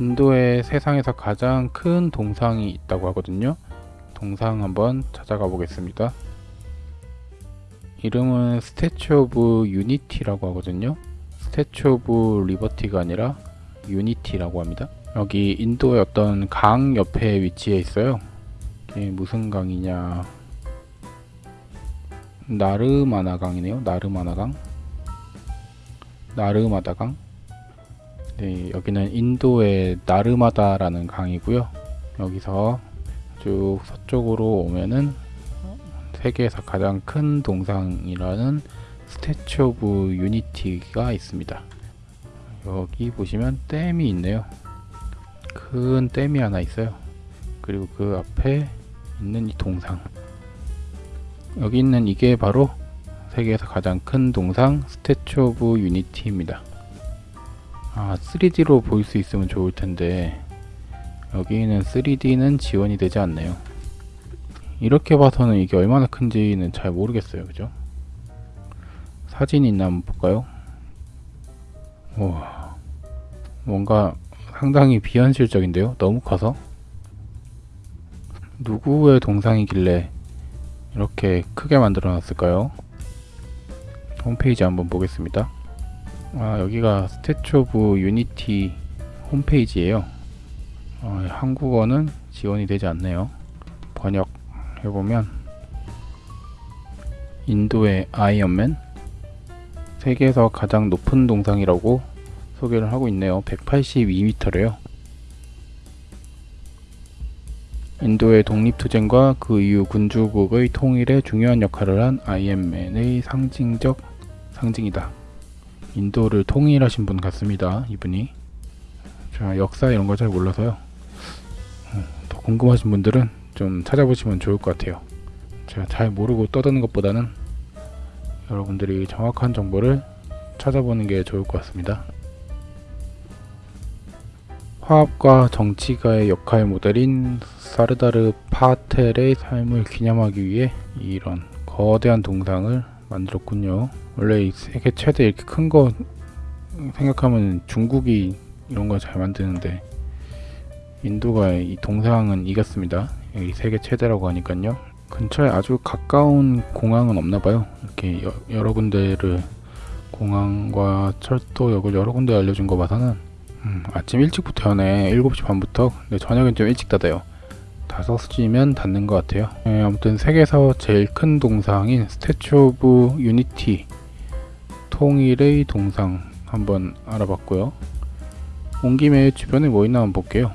인도에 세상에서 가장 큰 동상이 있다고 하거든요. 동상 한번 찾아가 보겠습니다. 이름은 Statue of Unity라고 하거든요. Statue of Liberty가 아니라 Unity라고 합니다. 여기 인도의 어떤 강 옆에 위치해 있어요. 이게 무슨 강이냐? 나르마나 강이네요. 나르마나 강. 나르마다 강. 네, 여기는 인도의 나르마다라는 강이고요. 여기서 쭉 서쪽으로 오면은 세계에서 가장 큰 동상이라는 Statue of Unity가 있습니다. 여기 보시면 댐이 있네요. 큰 댐이 하나 있어요. 그리고 그 앞에 있는 이 동상. 여기 있는 이게 바로 세계에서 가장 큰 동상 Statue of Unity입니다. 아, 3D로 볼수 있으면 좋을 텐데 여기는 3D는 지원이 되지 않네요. 이렇게 봐서는 이게 얼마나 큰지는 잘 모르겠어요. 그죠? 사진이 있나 한번 볼까요? 와, 뭔가 상당히 비현실적인데요? 너무 커서? 누구의 동상이길래 이렇게 크게 만들어 놨을까요? 홈페이지 한번 보겠습니다. 아, 여기가 Statue of Unity 홈페이지예요. 어, 한국어는 지원이 되지 않네요. 번역 해보면 인도의 Iron Man 세계에서 가장 높은 동상이라고 소개를 하고 있네요. 182m래요. 인도의 독립투쟁과 그 이후 군주국의 통일에 중요한 역할을 한 아이언맨의 상징적 상징이다. 인도를 통일하신 분 같습니다. 이분이. 자, 역사 이런 거 잘 몰라서요. 어, 더 궁금하신 분들은 좀 찾아보시면 좋을 것 같아요. 제가 잘 모르고 떠드는 것보다는 여러분들이 정확한 정보를 찾아보는 게 좋을 것 같습니다. 화합과 정치가의 역할 모델인 사르다르 파텔의 삶을 기념하기 위해 이런 거대한 동상을 만들었군요. 원래 이 세계 최대 이렇게 큰 거 생각하면 중국이 이런 거 잘 만드는데 인도가 이 동상은 이겼습니다. 이 세계 최대라고 하니까요. 근처에 아주 가까운 공항은 없나 봐요. 이렇게 여, 여러 군데를 공항과 철도역을 여러 군데 알려준 거 봐서는 음, 아침 일찍부터 여네 7시 반부터 근데 저녁은 좀 일찍 닫아요. 5시면 닫는 것 같아요. 네, 아무튼 세계에서 제일 큰 동상인 Statue of Unity 통일의 동상 한번 알아봤고요. 온 김에 주변에 뭐 있나 한번 볼게요.